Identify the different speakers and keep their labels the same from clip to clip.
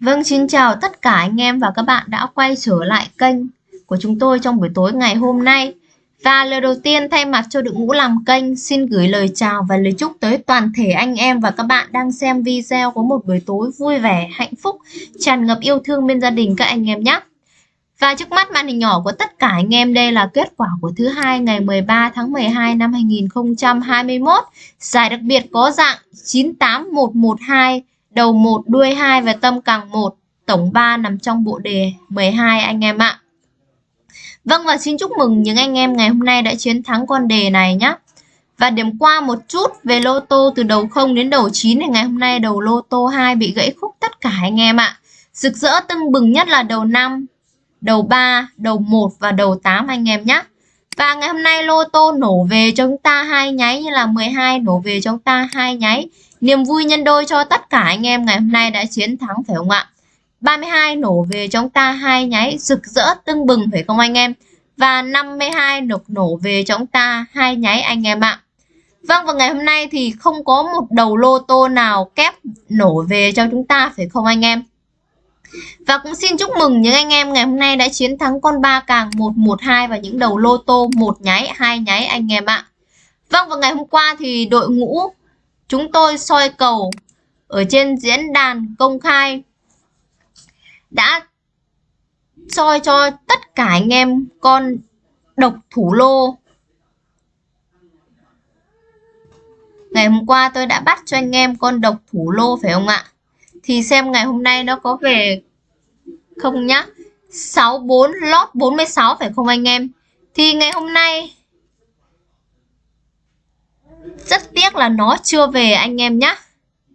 Speaker 1: Vâng, xin chào tất cả anh em và các bạn đã quay trở lại kênh của chúng tôi trong buổi tối ngày hôm nay. Và lời đầu tiên thay mặt cho đội ngũ làm kênh xin gửi lời chào và lời chúc tới toàn thể anh em và các bạn đang xem video có một buổi tối vui vẻ, hạnh phúc, tràn ngập yêu thương bên gia đình các anh em nhé. Và trước mắt màn hình nhỏ của tất cả anh em đây là kết quả của thứ hai ngày 13 tháng 12 năm 2021. Giải đặc biệt có dạng 98112 đầu 1 đuôi 2 và tâm càng 1, tổng 3 nằm trong bộ đề 12 anh em ạ. Vâng và xin chúc mừng những anh em ngày hôm nay đã chiến thắng con đề này nhé. Và điểm qua một chút về lô tô từ đầu 0 đến đầu 9 thì ngày hôm nay đầu lô tô 2 bị gãy khúc tất cả anh em ạ. Rực rỡ tưng bừng nhất là đầu 5, đầu 3, đầu 1 và đầu 8 anh em nhé. Và ngày hôm nay lô tô nổ về cho chúng ta hai nháy như là 12 nổ về cho chúng ta hai nháy. Niềm vui nhân đôi cho tất cả anh em ngày hôm nay đã chiến thắng phải không ạ? 32 nổ về cho chúng ta hai nháy rực rỡ tưng bừng phải không anh em? Và 52 nổ nổ về cho chúng ta hai nháy anh em ạ. Vâng và ngày hôm nay thì không có một đầu lô tô nào kép nổ về cho chúng ta phải không anh em? Và cũng xin chúc mừng những anh em ngày hôm nay đã chiến thắng con ba càng 112 và những đầu lô tô một nháy, hai nháy anh em ạ. Vâng và ngày hôm qua thì đội ngũ chúng tôi soi cầu ở trên diễn đàn công khai đã soi cho tất cả anh em con độc thủ lô. Ngày hôm qua tôi đã bắt cho anh em con độc thủ lô, phải không ạ? Thì xem ngày hôm nay nó có về không nhá. 64 lót 46 phải không anh em? Thì ngày hôm nay rất tiếc là nó chưa về anh em nhá.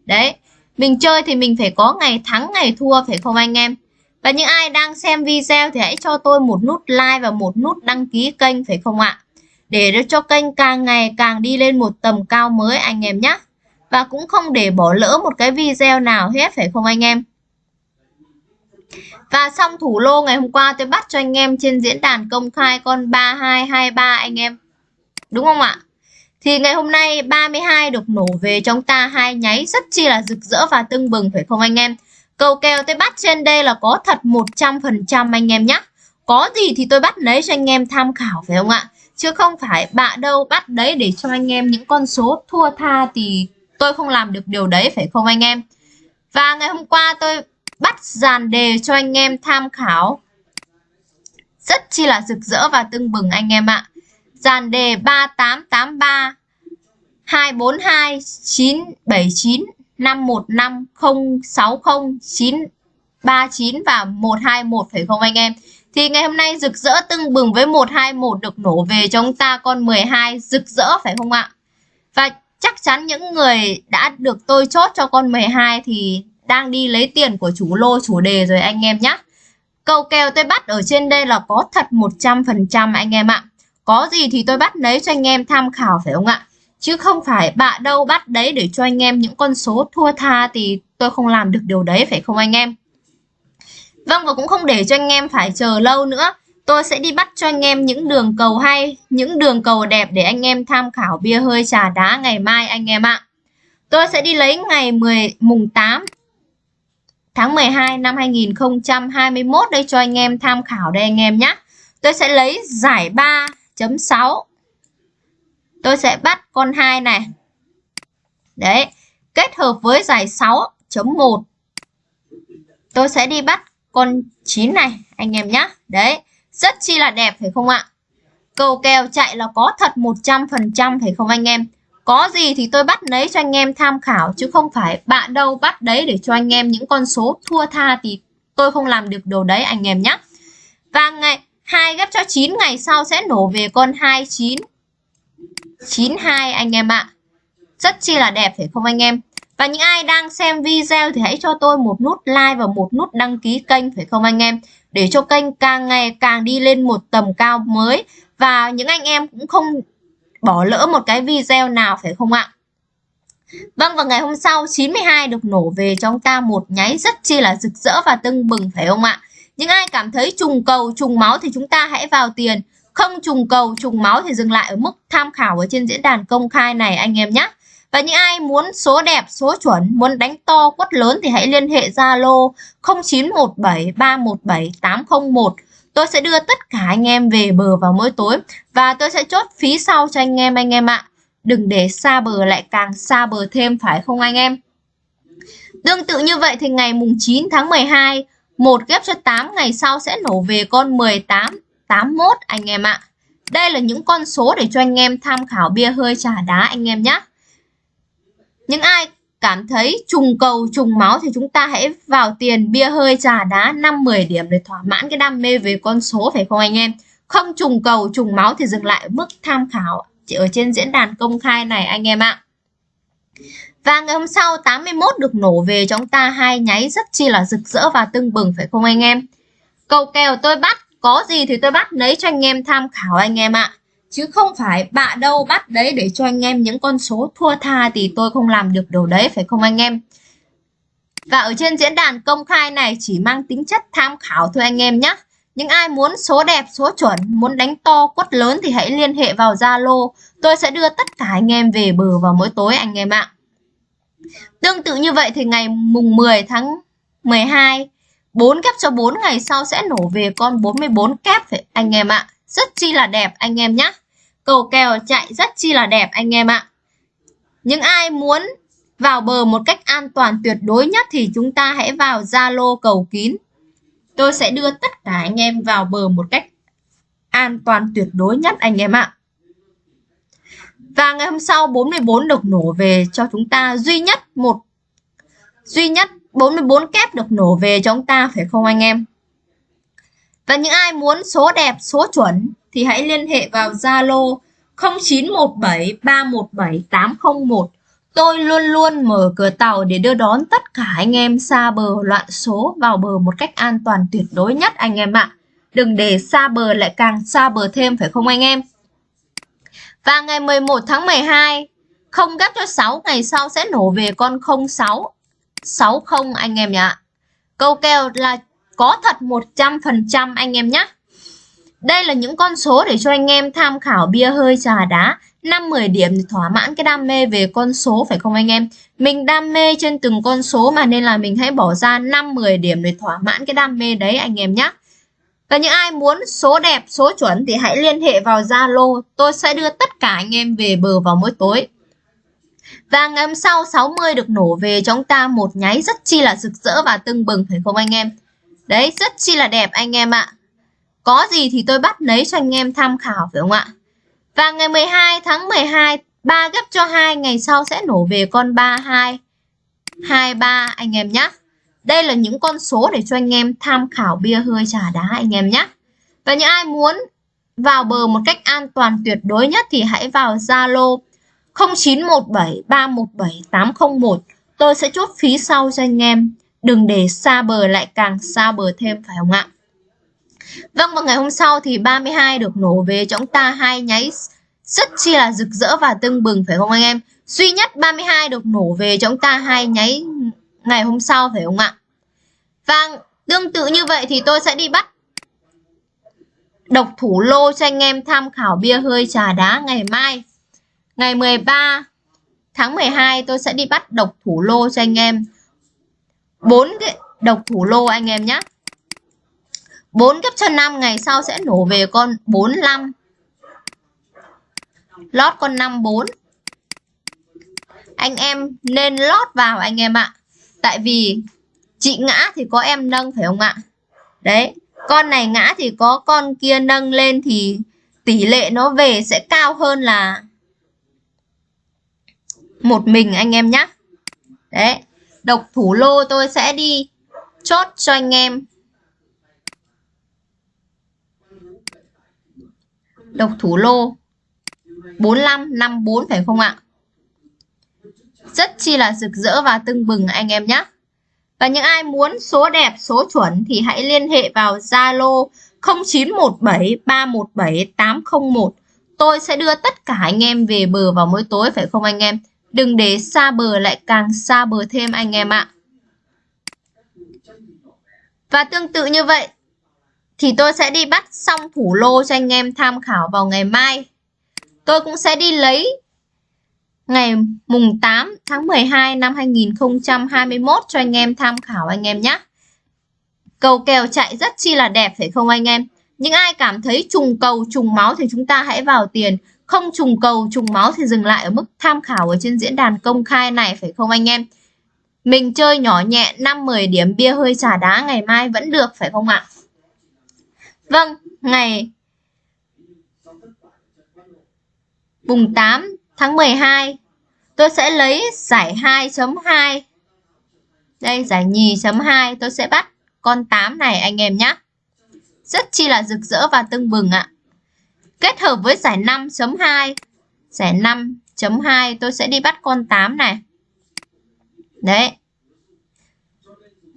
Speaker 1: Đấy, mình chơi thì mình phải có ngày thắng ngày thua phải không anh em? Và những ai đang xem video thì hãy cho tôi một nút like và một nút đăng ký kênh phải không ạ? Để cho kênh càng ngày càng đi lên một tầm cao mới anh em nhé. Và cũng không để bỏ lỡ một cái video nào hết phải không anh em? Và xong thủ lô ngày hôm qua tôi bắt cho anh em trên diễn đàn công khai con 3223 anh em. Đúng không ạ? Thì ngày hôm nay 32 được nổ về trong ta hai nháy rất chi là rực rỡ và tưng bừng, phải không anh em? Cầu kèo tôi bắt trên đây là có thật 100% anh em nhé. Có gì thì tôi bắt lấy cho anh em tham khảo, phải không ạ? Chứ không phải bạ đâu bắt đấy để cho anh em những con số thua tha thì tôi không làm được điều đấy, phải không anh em? Và ngày hôm qua tôi bắt dàn đề cho anh em tham khảo. Rất chi là rực rỡ và tưng bừng anh em ạ. Dàn đề 3883 242 979 515 060 939 và 121 phải không anh em? Thì ngày hôm nay rực rỡ tưng bừng với 121 được nổ về cho chúng ta con 12 rực rỡ phải không ạ? Và chắc chắn những người đã được tôi chốt cho con 12 thì đang đi lấy tiền của chủ lô chủ đề rồi anh em nhé. Cầu kèo tôi bắt ở trên đây là có thật 100% anh em ạ. Có gì thì tôi bắt lấy cho anh em tham khảo phải không ạ? Chứ không phải bạ đâu bắt đấy để cho anh em những con số thua tha thì tôi không làm được điều đấy phải không anh em? Vâng và cũng không để cho anh em phải chờ lâu nữa. Tôi sẽ đi bắt cho anh em những đường cầu hay, những đường cầu đẹp để anh em tham khảo bia hơi trà đá ngày mai anh em ạ. Tôi sẽ đi lấy ngày 10 mùng 8 tháng 12 năm 2021 đây cho anh em tham khảo đây anh em nhé. Tôi sẽ lấy giải 3.6 tôi sẽ bắt con 2 này. Đấy, kết hợp với giải 6.1. Tôi sẽ đi bắt con 9 này anh em nhé. Đấy, rất chi là đẹp phải không ạ? Cầu kèo chạy là có thật 100% phải không anh em? Có gì thì tôi bắt lấy cho anh em tham khảo chứ không phải bạn đâu bắt đấy để cho anh em những con số thua tha thì tôi không làm được đồ đấy anh em nhé. Và ngày 2 ghép cho 9 ngày sau sẽ nổ về con 29 92 anh em ạ. Rất chi là đẹp phải không anh em? Và những ai đang xem video thì hãy cho tôi một nút like và một nút đăng ký kênh phải không anh em? Để cho kênh càng ngày càng đi lên một tầm cao mới. Và những anh em cũng không bỏ lỡ một cái video nào phải không ạ? Vâng và ngày hôm sau 92 được nổ về cho chúng ta một nháy rất chi là rực rỡ và tưng bừng phải không ạ? Những ai cảm thấy trùng cầu trùng máu thì chúng ta hãy vào tiền không trùng cầu trùng máu thì dừng lại ở mức tham khảo ở trên diễn đàn công khai này anh em nhé Và những ai muốn số đẹp, số chuẩn, muốn đánh to, quất lớn thì hãy liên hệ Zalo 0917 317 801. Tôi sẽ đưa tất cả anh em về bờ vào mỗi tối và tôi sẽ chốt phí sau cho anh em anh em ạ. Đừng để xa bờ lại càng xa bờ thêm phải không anh em? Tương tự như vậy thì ngày mùng 9 tháng 12, một ghép cho 8 ngày sau sẽ nổ về con 18, 81 anh em ạ. Đây là những con số để cho anh em tham khảo bia hơi trà đá anh em nhé. Những ai cảm thấy trùng cầu trùng máu thì chúng ta hãy vào tiền bia hơi trà đá 5-10 điểm để thỏa mãn cái đam mê về con số phải không anh em? Không trùng cầu trùng máu thì dừng lại mức tham khảo chỉ ở trên diễn đàn công khai này anh em ạ. Và ngày hôm sau 81 được nổ về chúng ta hai nháy rất chi là rực rỡ và tưng bừng phải không anh em? Cầu kèo tôi bắt, có gì thì tôi bắt lấy cho anh em tham khảo anh em ạ. Chứ không phải bạ đâu bắt đấy để cho anh em những con số thua tha thì tôi không làm được điều đấy phải không anh em? Và ở trên diễn đàn công khai này chỉ mang tính chất tham khảo thôi anh em nhé. Những ai muốn số đẹp, số chuẩn, muốn đánh to, quất lớn thì hãy liên hệ vào Zalo. Tôi sẽ đưa tất cả anh em về bờ vào mỗi tối anh em ạ. Tương tự như vậy thì ngày mùng 10 tháng 12, 4 kép cho 4 ngày sau sẽ nổ về con 44 kép anh em ạ. Rất chi là đẹp anh em nhé. Cầu kèo chạy rất chi là đẹp anh em ạ. Những ai muốn vào bờ một cách an toàn tuyệt đối nhất thì chúng ta hãy vào Zalo cầu kín. Tôi sẽ đưa tất cả anh em vào bờ một cách an toàn tuyệt đối nhất anh em ạ. Và ngày hôm sau 44 được nổ về cho chúng ta duy nhất một duy nhất 44 kép được nổ về cho chúng ta phải không anh em? Và những ai muốn số đẹp, số chuẩn thì hãy liên hệ vào Zalo 0917 317 801. Tôi luôn luôn mở cửa tàu để đưa đón tất cả anh em xa bờ loạn số vào bờ một cách an toàn tuyệt đối nhất anh em ạ. Đừng để xa bờ lại càng xa bờ thêm phải không anh em? Và ngày 11 tháng 12, không gấp cho 6 ngày sau sẽ nổ về con 06 60 anh em nhé. Câu kèo là có thật 100% anh em nhé. Đây là những con số để cho anh em tham khảo bia hơi trà đá 5-10 điểm thì thỏa mãn cái đam mê về con số phải không anh em? Mình đam mê trên từng con số mà nên là mình hãy bỏ ra 5-10 điểm để thỏa mãn cái đam mê đấy anh em nhé. Và những ai muốn số đẹp, số chuẩn thì hãy liên hệ vào Zalo. Tôi sẽ đưa tất cả anh em về bờ vào mỗi tối. Và ngày hôm sau 60 được nổ về cho chúng ta một nháy rất chi là rực rỡ và tưng bừng phải không anh em? Đấy, rất chi là đẹp anh em ạ. Có gì thì tôi bắt lấy cho anh em tham khảo phải không ạ? Và ngày 12 tháng 12, 3 gấp cho 2 ngày sau sẽ nổ về con 32, 23 anh em nhé. Đây là những con số để cho anh em tham khảo bia hơi trà đá anh em nhé. Và những ai muốn vào bờ một cách an toàn tuyệt đối nhất thì hãy vào Zalo 0917 317 801. Tôi sẽ chốt phí sau cho anh em. Đừng để xa bờ lại càng xa bờ thêm phải không ạ? Vâng, vào ngày hôm sau thì 32 được nổ về cho chúng ta hai nháy rất chi là rực rỡ và tưng bừng phải không anh em? Duy nhất 32 được nổ về cho chúng ta hai nháy ngày hôm sau phải không ạ? Và tương tự như vậy thì tôi sẽ đi bắt độc thủ lô cho anh em tham khảo bia hơi trà đá ngày mai. Ngày 13 tháng 12 tôi sẽ đi bắt độc thủ lô cho anh em. bốn cái độc thủ lô anh em nhé. 4 cấp cho 5 ngày sau sẽ nổ về con 45. Lót con 54. Anh em nên lót vào anh em ạ. Tại vì chị ngã thì có em nâng phải không ạ? Đấy, con này ngã thì có con kia nâng lên thì tỷ lệ nó về sẽ cao hơn là một mình anh em nhé. Đấy, độc thủ lô tôi sẽ đi chốt cho anh em. Độc thủ lô 45 54 phải không ạ? Rất chi là rực rỡ và tưng bừng anh em nhé. Và những ai muốn số đẹp, số chuẩn thì hãy liên hệ vào Zalo 0917 317 801. Tôi sẽ đưa tất cả anh em về bờ vào mỗi tối phải không anh em? Đừng để xa bờ lại càng xa bờ thêm anh em ạ. Và tương tự như vậy thì tôi sẽ đi bắt xong thủ lô cho anh em tham khảo vào ngày mai. Tôi cũng sẽ đi lấy ngày mùng 8 tháng 12 năm 2021 cho anh em tham khảo anh em nhé. Cầu kèo chạy rất chi là đẹp phải không anh em? Những ai cảm thấy trùng cầu trùng máu thì chúng ta hãy vào tiền. Không trùng cầu trùng máu thì dừng lại ở mức tham khảo ở trên diễn đàn công khai này phải không anh em? Mình chơi nhỏ nhẹ 5-10 điểm bia hơi trà đá ngày mai vẫn được phải không ạ? Vâng, ngày mùng 8 tháng 12 tôi sẽ lấy giải 2.2 đây, giải nhì chấm 2 tôi sẽ bắt con 8 này, anh em nhé rất chi là rực rỡ và tưng bừng ạ. Kết hợp với giải 5.2 giải 5.2 tôi sẽ đi bắt con 8 này. Đấy.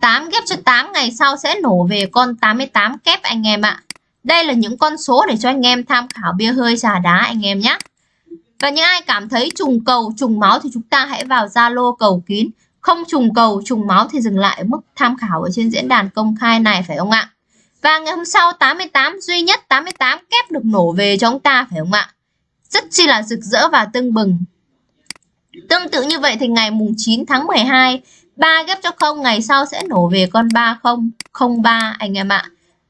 Speaker 1: 8 ghép cho 8 ngày sau sẽ nổ về con 88 kép, anh em ạ. Đây là những con số để cho anh em tham khảo bia hơi trà đá, anh em nhé và những ai cảm thấy trùng cầu, trùng máu thì chúng ta hãy vào Zalo cầu kín. Không trùng cầu, trùng máu thì dừng lại ở mức tham khảo ở trên diễn đàn công khai này phải không ạ? Và ngày hôm sau 88 duy nhất 88 kép được nổ về cho chúng ta phải không ạ? Rất chi là rực rỡ và tưng bừng. Tương tự như vậy thì ngày mùng 9 tháng 12 3 ghép cho không ngày sau sẽ nổ về con 3003 anh em ạ.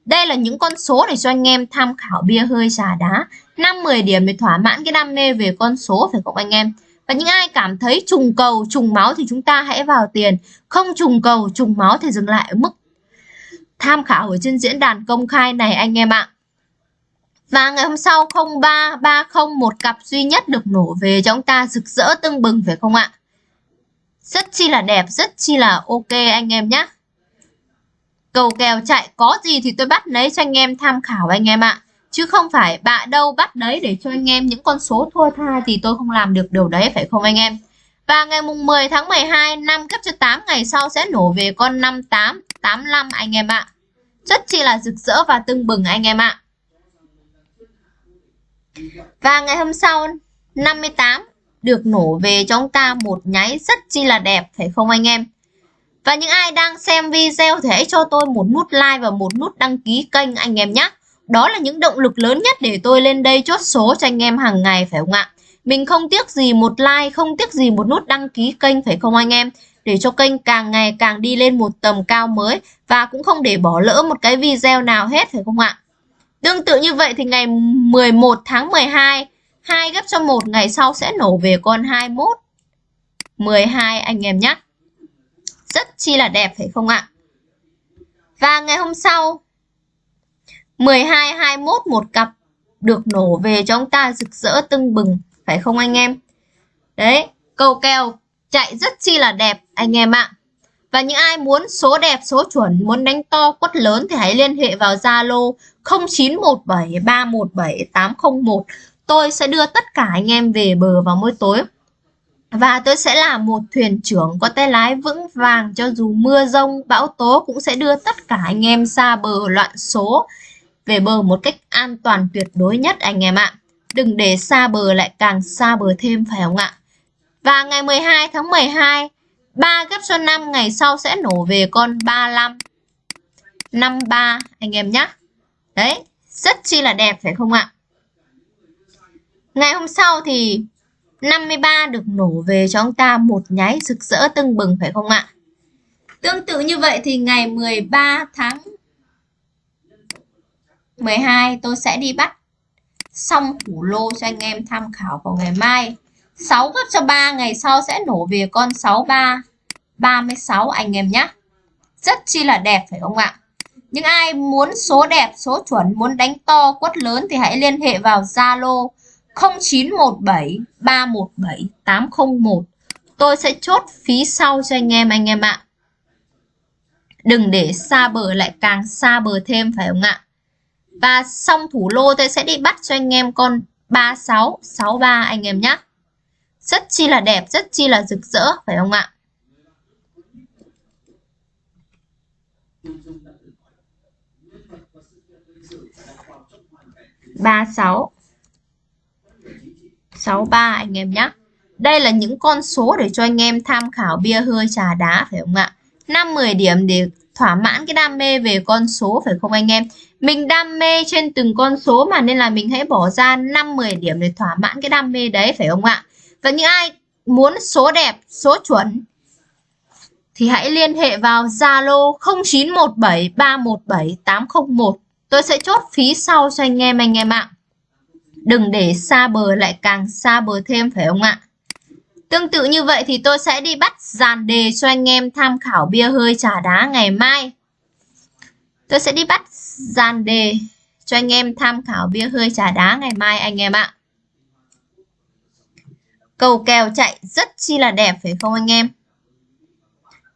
Speaker 1: Đây là những con số để cho anh em tham khảo bia hơi trà đá 5-10 điểm để thỏa mãn cái đam mê về con số phải không anh em? Và những ai cảm thấy trùng cầu, trùng máu thì chúng ta hãy vào tiền. Không trùng cầu, trùng máu thì dừng lại ở mức tham khảo ở trên diễn đàn công khai này anh em ạ. Và ngày hôm sau 0330 một cặp duy nhất được nổ về cho chúng ta rực rỡ tưng bừng phải không ạ? Rất chi là đẹp, rất chi là ok anh em nhé cầu kèo chạy, có gì thì tôi bắt lấy cho anh em tham khảo anh em ạ chứ không phải bạ đâu bắt đấy để cho anh em những con số thua tha thì tôi không làm được điều đấy, phải không anh em? Và ngày mùng 10 tháng 12 năm cấp cho 8 ngày sau sẽ nổ về con 58 85 anh em ạ. Rất chi là rực rỡ và tưng bừng anh em ạ. Và ngày hôm sau 58 được nổ về cho chúng ta một nháy rất chi là đẹp, phải không anh em? Và những ai đang xem video thì hãy cho tôi một nút like và một nút đăng ký kênh anh em nhé đó là những động lực lớn nhất để tôi lên đây chốt số cho anh em hàng ngày phải không ạ? Mình không tiếc gì một like, không tiếc gì một nút đăng ký kênh phải không anh em? Để cho kênh càng ngày càng đi lên một tầm cao mới và cũng không để bỏ lỡ một cái video nào hết phải không ạ? Tương tự như vậy thì ngày 11 tháng 12, hai gấp cho một ngày sau sẽ nổ về con 21 12 anh em nhé. Rất chi là đẹp phải không ạ? Và ngày hôm sau 12, 21 một cặp được nổ về cho chúng ta rực rỡ tưng bừng, phải không anh em? Đấy, cầu kèo chạy rất chi là đẹp anh em ạ. Và những ai muốn số đẹp, số chuẩn, muốn đánh to, quất lớn thì hãy liên hệ vào Zalo 0917 317 801. Tôi sẽ đưa tất cả anh em về bờ vào mỗi tối. Và tôi sẽ là một thuyền trưởng có tay lái vững vàng cho dù mưa rông, bão tố cũng sẽ đưa tất cả anh em ra bờ loạn số về bờ một cách an toàn tuyệt đối nhất anh em ạ. Đừng để xa bờ lại càng xa bờ thêm phải không ạ? Và ngày 12 tháng 12, 3 gấp cho 5 ngày sau sẽ nổ về con 35. 53 anh em nhé. Đấy, rất chi là đẹp phải không ạ? Ngày hôm sau thì 53 được nổ về cho ông ta một nháy rực rỡ tưng bừng phải không ạ? Tương tự như vậy thì ngày 13 tháng 12 tôi sẽ đi bắt xong thủ lô cho anh em tham khảo vào ngày mai. 6 gấp cho 3 ngày sau sẽ nổ về con 63 36 anh em nhé. Rất chi là đẹp phải không ạ? Những ai muốn số đẹp, số chuẩn, muốn đánh to, quất lớn thì hãy liên hệ vào Zalo 0917 317 801 tôi sẽ chốt phí sau cho anh em anh em ạ. Đừng để xa bờ lại càng xa bờ thêm phải không ạ? Và xong thủ lô tôi sẽ đi bắt cho anh em con 36, 63 anh em nhé. Rất chi là đẹp, rất chi là rực rỡ, phải không ạ? ba sáu sáu ba anh em nhé đây là những con số để cho anh em tham khảo bia hơi trà đá phải không ạ 5 10 điểm để thỏa mãn cái đam mê về con số phải không anh em mình đam mê trên từng con số mà nên là mình hãy bỏ ra 5 10 điểm để thỏa mãn cái đam mê đấy phải không ạ và những ai muốn số đẹp, số chuẩn thì hãy liên hệ vào Zalo 0917317801. Tôi sẽ chốt phí sau cho anh em anh em ạ. Đừng để xa bờ lại càng xa bờ thêm phải không ạ? Tương tự như vậy thì tôi sẽ đi bắt dàn đề cho anh em tham khảo bia hơi trà đá ngày mai. Tôi sẽ đi bắt dàn đề cho anh em tham khảo bia hơi trà đá ngày mai anh em ạ. Cầu kèo chạy rất chi là đẹp, phải không anh em?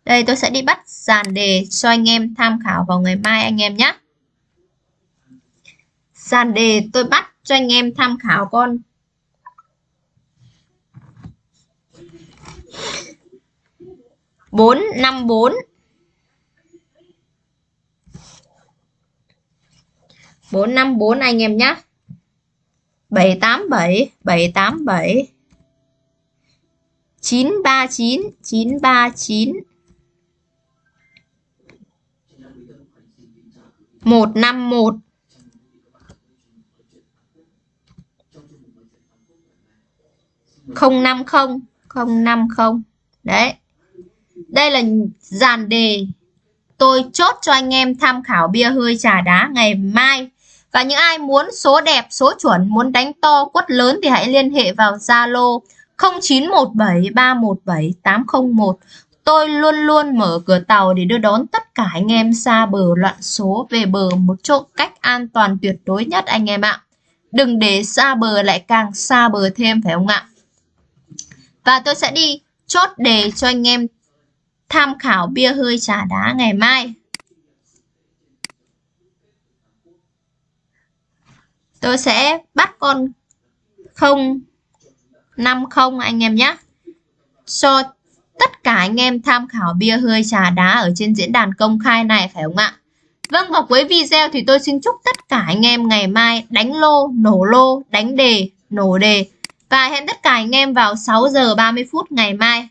Speaker 1: Đây, tôi sẽ đi bắt dàn đề cho anh em tham khảo vào ngày mai anh em nhé. Dàn đề tôi bắt cho anh em tham khảo con bốn năm bốn. bốn năm bốn anh em nhé bảy tám bảy bảy tám bảy. chín ba chín chín ba chín. một năm một. không năm không không năm không. Đấy đây là dàn đề tôi chốt cho anh em tham khảo bia hơi trà đá ngày mai và những ai muốn số đẹp, số chuẩn, muốn đánh to, quất lớn thì hãy liên hệ vào Zalo 0917317801 Tôi luôn luôn mở cửa tàu để đưa đón tất cả anh em xa bờ loạn số về bờ một chỗ cách an toàn tuyệt đối nhất anh em ạ. Đừng để xa bờ lại càng xa bờ thêm, phải không ạ? Và tôi sẽ đi chốt đề cho anh em tham khảo bia hơi trà đá ngày mai. Tôi sẽ bắt con 050 anh em nhé. Cho tất cả anh em tham khảo bia hơi trà đá ở trên diễn đàn công khai này phải không ạ? Vâng và cuối video thì tôi xin chúc tất cả anh em ngày mai đánh lô, nổ lô, đánh đề, nổ đề và hẹn tất cả anh em vào 6 giờ 30 phút ngày mai.